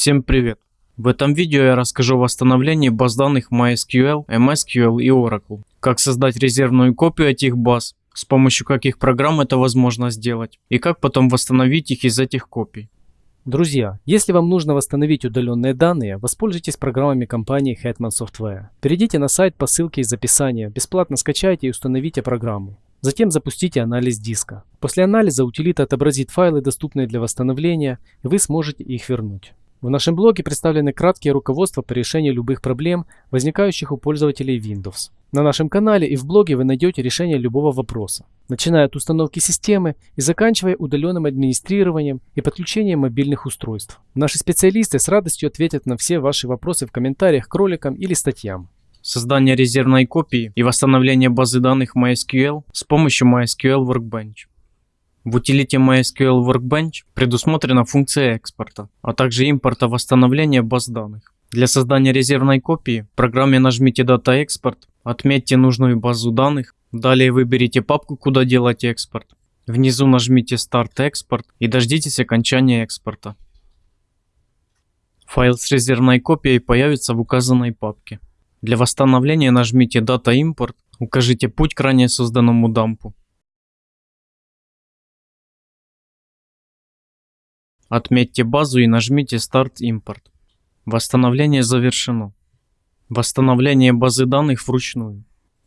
Всем привет! В этом видео я расскажу о восстановлении баз данных MySQL, MSQL и Oracle, как создать резервную копию этих баз, с помощью каких программ это возможно сделать, и как потом восстановить их из этих копий. Друзья, если вам нужно восстановить удаленные данные, воспользуйтесь программами компании Hetman Software. Перейдите на сайт по ссылке из описания, бесплатно скачайте и установите программу. Затем запустите анализ диска. После анализа утилита отобразит файлы, доступные для восстановления, и вы сможете их вернуть. В нашем блоге представлены краткие руководства по решению любых проблем, возникающих у пользователей Windows. На нашем канале и в блоге вы найдете решение любого вопроса, начиная от установки системы и заканчивая удаленным администрированием и подключением мобильных устройств. Наши специалисты с радостью ответят на все ваши вопросы в комментариях к роликам или статьям создание резервной копии и восстановление базы данных MySQL с помощью MySQL Workbench. В утилите MySQL Workbench предусмотрена функция экспорта, а также импорта восстановления баз данных. Для создания резервной копии в программе нажмите Data Export, отметьте нужную базу данных, далее выберите папку, куда делать экспорт. Внизу нажмите Start Export и дождитесь окончания экспорта. Файл с резервной копией появится в указанной папке. Для восстановления нажмите Data Import, укажите путь к ранее созданному дампу. Отметьте базу и нажмите Start Import. Восстановление завершено. Восстановление базы данных вручную.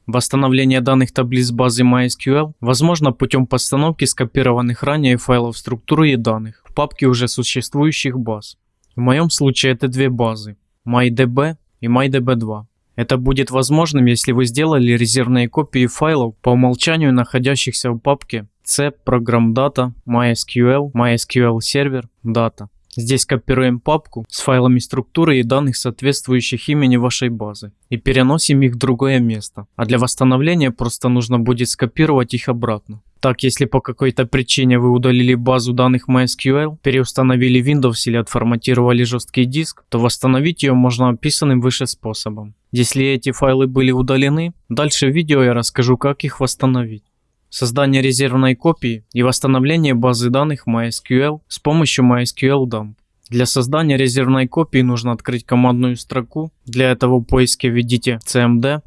Восстановление данных таблиц базы MySQL возможно путем постановки скопированных ранее файлов структуры и данных в папке уже существующих баз. В моем случае это две базы MyDB и MyDB2. Это будет возможным, если вы сделали резервные копии файлов по умолчанию находящихся в папке C Program Data, MySQL, MySQL Server, Data. Здесь копируем папку с файлами структуры и данных, соответствующих имени вашей базы, и переносим их в другое место. А для восстановления просто нужно будет скопировать их обратно. Так, если по какой-то причине вы удалили базу данных MySQL, переустановили Windows или отформатировали жесткий диск, то восстановить ее можно описанным выше способом. Если эти файлы были удалены, дальше в видео я расскажу, как их восстановить создание резервной копии и восстановление базы данных MySQL с помощью MySQL Dump. Для создания резервной копии нужно открыть командную строку. Для этого в поиске введите cmd,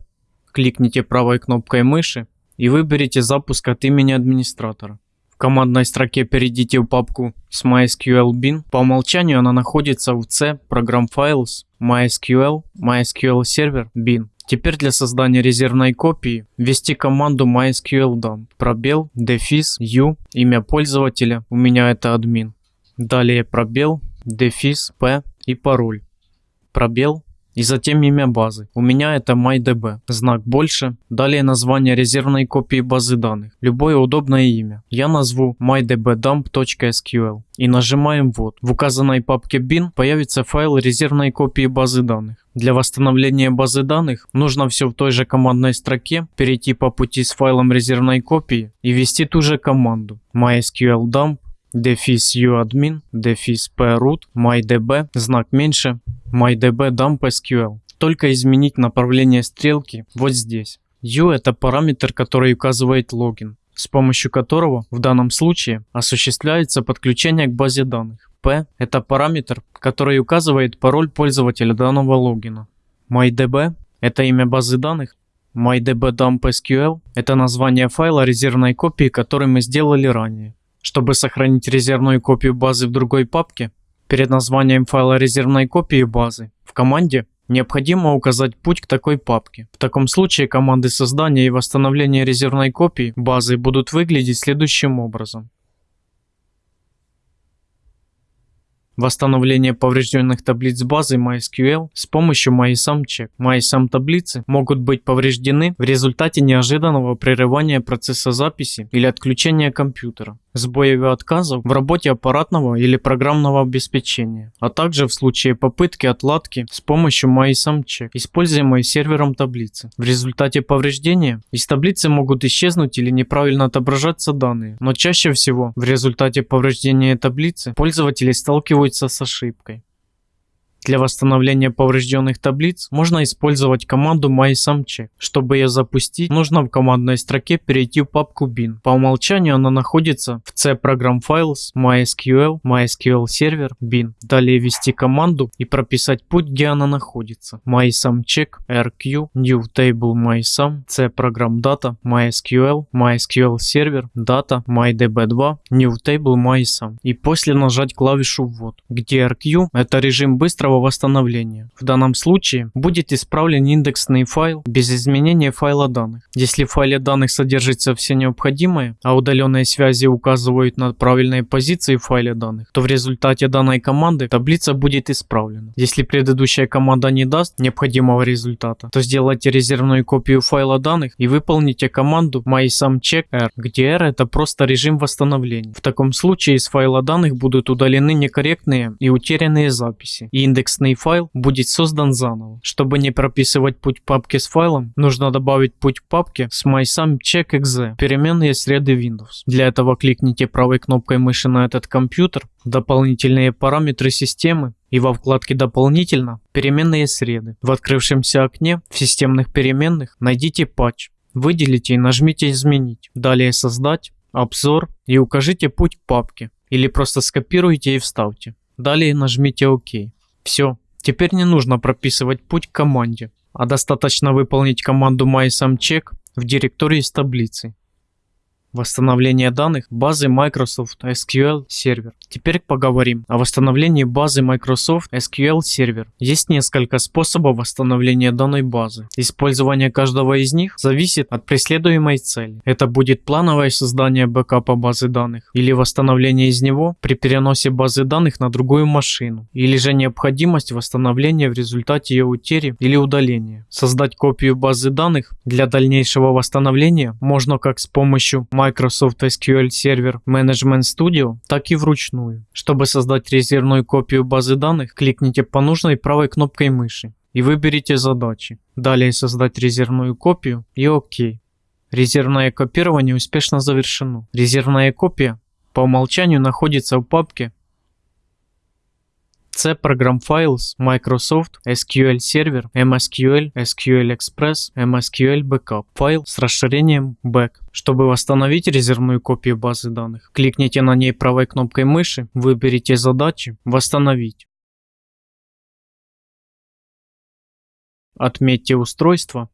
кликните правой кнопкой мыши и выберите запуск от имени администратора. В командной строке перейдите в папку с MySQL bin. По умолчанию она находится в C Program Files MySQL MySQL Server bin. Теперь для создания резервной копии ввести команду mysql dump, пробел, дефис, u, имя пользователя, у меня это админ. Далее пробел, дефис, p и пароль. Пробел, и затем имя базы. У меня это MyDB. Знак больше. Далее название резервной копии базы данных. Любое удобное имя. Я назову mydbdump.sql и нажимаем ввод. В указанной папке bin появится файл резервной копии базы данных. Для восстановления базы данных нужно все в той же командной строке перейти по пути с файлом резервной копии и ввести ту же команду mysql dump дефис uadmin, дефис proot, mydb, знак меньше, mydb dump sql. Только изменить направление стрелки вот здесь. u это параметр, который указывает логин, с помощью которого в данном случае осуществляется подключение к базе данных. p это параметр, который указывает пароль пользователя данного логина. mydb это имя базы данных, mydb-dump-sql – это название файла резервной копии, который мы сделали ранее. Чтобы сохранить резервную копию базы в другой папке, перед названием файла резервной копии базы в команде необходимо указать путь к такой папке. В таком случае команды создания и восстановления резервной копии базы будут выглядеть следующим образом. Восстановление поврежденных таблиц базы MySQL с помощью MySumCheck. MySum могут быть повреждены в результате неожиданного прерывания процесса записи или отключения компьютера сбоев и отказов в работе аппаратного или программного обеспечения, а также в случае попытки отладки с помощью MySumCheck, используемой сервером таблицы. В результате повреждения из таблицы могут исчезнуть или неправильно отображаться данные, но чаще всего в результате повреждения таблицы пользователи сталкиваются с ошибкой. Для восстановления поврежденных таблиц можно использовать команду mySumCheck. Чтобы ее запустить, нужно в командной строке перейти в папку bin. По умолчанию она находится в C Program Files, MySQL, MySQL Server, bin. Далее ввести команду и прописать путь, где она находится. MySumCheck, RQ, New Table MySum, C Program Data, MySQL, MySQL Server, Data, MyDB2, New Table MySum. И после нажать клавишу ввод, где RQ это режим быстрого восстановления. В данном случае будет исправлен индексный файл без изменения файла данных. Если в файле данных содержится все необходимое, а удаленные связи указывают на правильные позиции в файле данных, то в результате данной команды таблица будет исправлена. Если предыдущая команда не даст необходимого результата, то сделайте резервную копию файла данных и выполните команду mysumcheck.r, где r это просто режим восстановления. В таком случае из файла данных будут удалены некорректные и утерянные записи, и индексный файл будет создан заново. Чтобы не прописывать путь папки с файлом, нужно добавить путь папки с mysumcheck.exe, переменные среды Windows. Для этого кликните правой кнопкой мыши на этот компьютер, дополнительные параметры системы и во вкладке «Дополнительно» переменные среды. В открывшемся окне в системных переменных найдите патч, выделите и нажмите «Изменить». Далее «Создать», «Обзор» и укажите путь папки или просто скопируйте и вставьте. Далее нажмите «Ок». Все, теперь не нужно прописывать путь к команде, а достаточно выполнить команду MySumCheck в директории с таблицей. Восстановление данных базы Microsoft SQL Server. Теперь поговорим о восстановлении базы Microsoft SQL Server. Есть несколько способов восстановления данной базы. Использование каждого из них зависит от преследуемой цели. Это будет плановое создание бэкапа базы данных или восстановление из него при переносе базы данных на другую машину или же необходимость восстановления в результате ее утери или удаления. Создать копию базы данных для дальнейшего восстановления можно как с помощью SQL Server Management Studio, так и вручную. Чтобы создать резервную копию базы данных, кликните по нужной правой кнопкой мыши и выберите задачи. Далее создать резервную копию и ОК. Резервное копирование успешно завершено. Резервная копия по умолчанию находится в папке C Program Files, Microsoft, SQL Server, MSQL, SQL Express, MSQL Backup. Файл с расширением Back. Чтобы восстановить резервную копию базы данных, кликните на ней правой кнопкой мыши, выберите задачи «Восстановить». Отметьте устройство.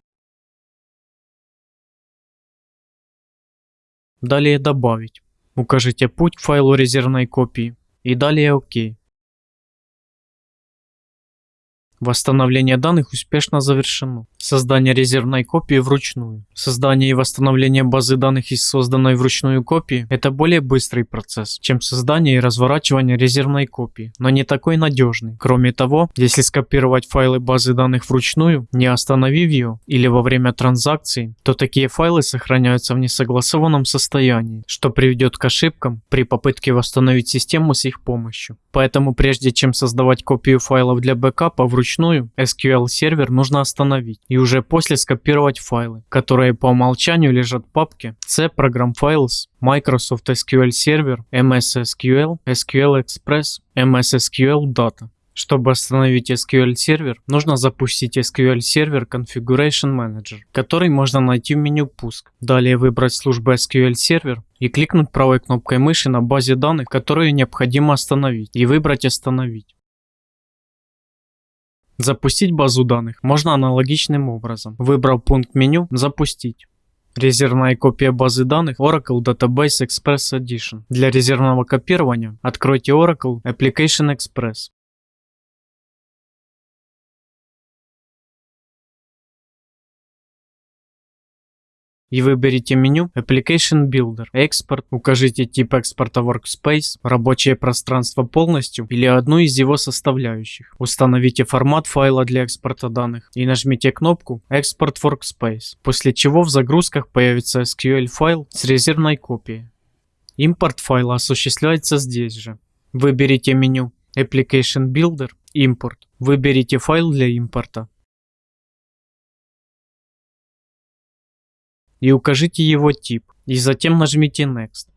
Далее «Добавить». Укажите путь к файлу резервной копии и далее «Ок». Восстановление данных успешно завершено. Создание резервной копии вручную. Создание и восстановление базы данных из созданной вручную копии – это более быстрый процесс, чем создание и разворачивание резервной копии, но не такой надежный. Кроме того, если скопировать файлы базы данных вручную, не остановив ее или во время транзакции, то такие файлы сохраняются в несогласованном состоянии, что приведет к ошибкам при попытке восстановить систему с их помощью. Поэтому прежде чем создавать копию файлов для бэкапа вручную, SQL сервер нужно остановить и уже после скопировать файлы, которые по умолчанию лежат в папке C Program Files, Microsoft SQL Server, MS SQL, SQL Express, MS SQL Data. Чтобы остановить SQL сервер, нужно запустить SQL Server Configuration Manager, который можно найти в меню «Пуск». Далее выбрать службу SQL Server и кликнуть правой кнопкой мыши на базе данных, которую необходимо остановить, и выбрать «Остановить». Запустить базу данных можно аналогичным образом. Выбрав пункт меню «Запустить». Резервная копия базы данных Oracle Database Express Edition. Для резервного копирования откройте Oracle Application Express. И выберите меню Application Builder, Export, укажите тип экспорта Workspace, рабочее пространство полностью или одну из его составляющих. Установите формат файла для экспорта данных и нажмите кнопку Export Workspace, после чего в загрузках появится SQL файл с резервной копией. Импорт файла осуществляется здесь же. Выберите меню Application Builder, Import. Выберите файл для импорта. И укажите его тип, и затем нажмите Next.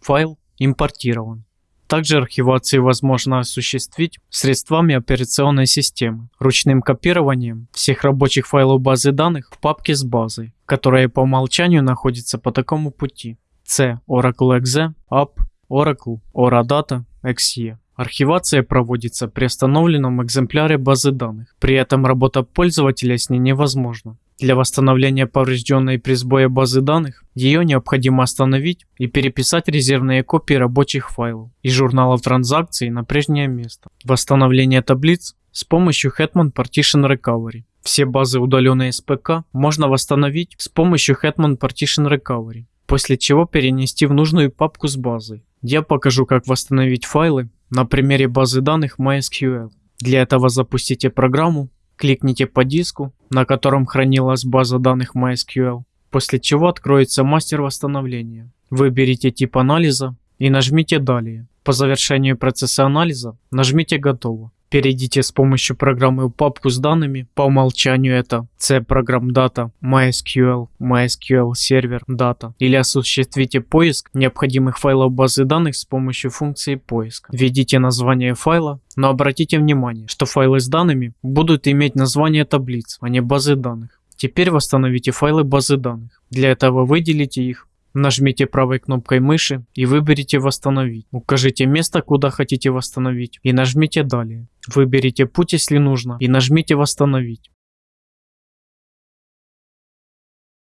Файл импортирован. Также архивацию возможно осуществить средствами операционной системы, ручным копированием всех рабочих файлов базы данных в папке с базой, которая по умолчанию находится по такому пути. C Oracle .exe, app, Oracle, Oradata, .exe. Архивация проводится при остановленном экземпляре базы данных. При этом работа пользователя с ней невозможна. Для восстановления поврежденной при сбое базы данных, ее необходимо остановить и переписать резервные копии рабочих файлов и журналов транзакций на прежнее место. Восстановление таблиц с помощью Hetman Partition Recovery. Все базы, удаленные с ПК, можно восстановить с помощью Hetman Partition Recovery, после чего перенести в нужную папку с базой. Я покажу, как восстановить файлы на примере базы данных MySQL. Для этого запустите программу Кликните по диску, на котором хранилась база данных MySQL, после чего откроется мастер восстановления. Выберите тип анализа и нажмите «Далее». По завершению процесса анализа нажмите «Готово». Перейдите с помощью программы в папку с данными, по умолчанию это C программ Data, MySQL, MySQL Server Data или осуществите поиск необходимых файлов базы данных с помощью функции поиска. Введите название файла, но обратите внимание, что файлы с данными будут иметь название таблиц, а не базы данных. Теперь восстановите файлы базы данных. Для этого выделите их Нажмите правой кнопкой мыши и выберите «Восстановить». Укажите место, куда хотите восстановить и нажмите «Далее». Выберите путь, если нужно, и нажмите «Восстановить».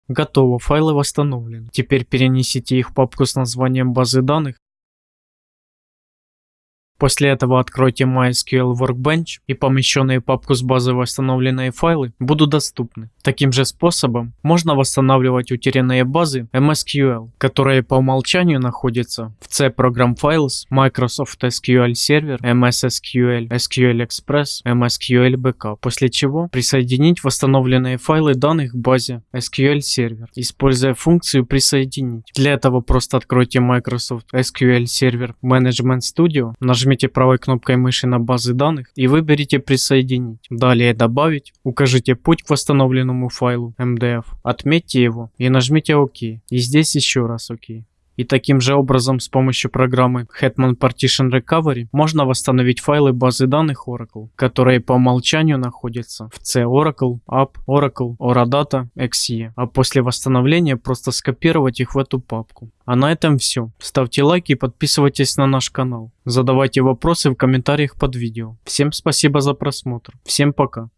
Готово, файлы восстановлены. Теперь перенесите их в папку с названием базы данных После этого откройте MySQL Workbench и помещенные папку с базой восстановленные файлы будут доступны. Таким же способом можно восстанавливать утерянные базы MSQL, которые по умолчанию находятся в C Program Files, Microsoft SQL Server, MS SQL, SQL Express, MSQL Backup, после чего присоединить восстановленные файлы данных к базе SQL Server, используя функцию «Присоединить». Для этого просто откройте Microsoft SQL Server Management Studio, нажмите Нажмите правой кнопкой мыши на базы данных и выберите «Присоединить». Далее «Добавить», укажите путь к восстановленному файлу MDF, отметьте его и нажмите «Ок». И здесь еще раз «Ок». И таким же образом с помощью программы Hetman Partition Recovery можно восстановить файлы базы данных Oracle, которые по умолчанию находятся в C Oracle, App, Oracle, Oradata, XE, а после восстановления просто скопировать их в эту папку. А на этом все. Ставьте лайки и подписывайтесь на наш канал. Задавайте вопросы в комментариях под видео. Всем спасибо за просмотр. Всем пока.